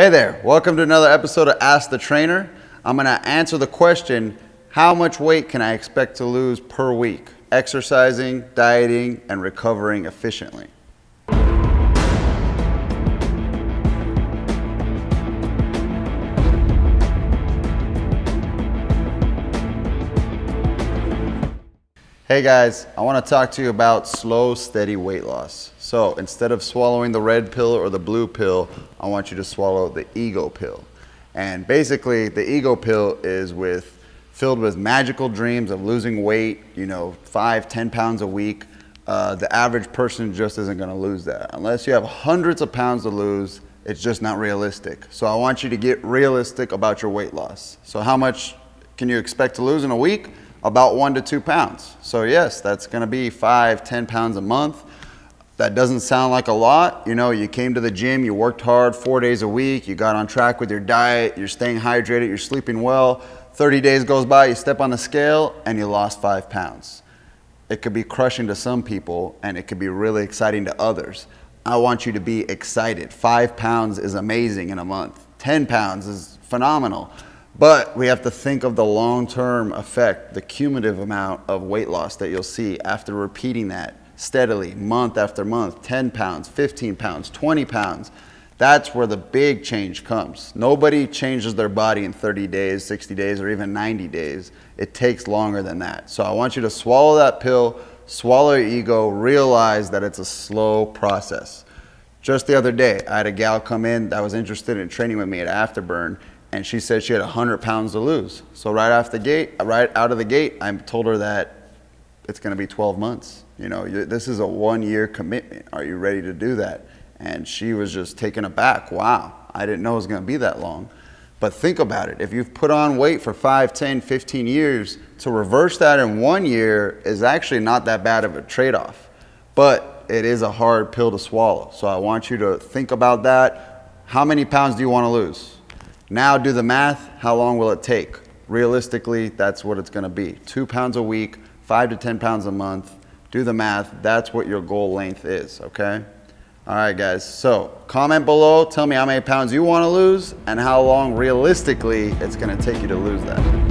Hey there, welcome to another episode of Ask the Trainer. I'm gonna answer the question, how much weight can I expect to lose per week? Exercising, dieting, and recovering efficiently. Hey guys, I want to talk to you about slow, steady weight loss. So instead of swallowing the red pill or the blue pill, I want you to swallow the ego pill. And basically, the ego pill is with filled with magical dreams of losing weight, you know, five, ten pounds a week. Uh, the average person just isn't going to lose that. Unless you have hundreds of pounds to lose, it's just not realistic. So I want you to get realistic about your weight loss. So how much can you expect to lose in a week? About one to two pounds. So yes, that's gonna be five, ten pounds a month. That doesn't sound like a lot. You know, you came to the gym, you worked hard four days a week, you got on track with your diet, you're staying hydrated, you're sleeping well. 30 days goes by, you step on the scale and you lost five pounds. It could be crushing to some people and it could be really exciting to others. I want you to be excited. Five pounds is amazing in a month. 10 pounds is phenomenal. But we have to think of the long-term effect, the cumulative amount of weight loss that you'll see after repeating that steadily, month after month, 10 pounds, 15 pounds, 20 pounds. That's where the big change comes. Nobody changes their body in 30 days, 60 days, or even 90 days. It takes longer than that. So I want you to swallow that pill, swallow your ego, realize that it's a slow process. Just the other day, I had a gal come in that was interested in training with me at Afterburn, and she said she had 100 pounds to lose. So right off the gate, right out of the gate, I told her that it's going to be 12 months. You know, this is a one-year commitment. Are you ready to do that? And she was just taken aback. Wow, I didn't know it was going to be that long. But think about it. If you've put on weight for 5, 10, 15 years, to reverse that in one year is actually not that bad of a trade-off. But it is a hard pill to swallow. So I want you to think about that. How many pounds do you want to lose? Now do the math, how long will it take? Realistically, that's what it's gonna be. Two pounds a week, five to 10 pounds a month. Do the math, that's what your goal length is, okay? All right, guys, so comment below, tell me how many pounds you wanna lose and how long realistically it's gonna take you to lose that.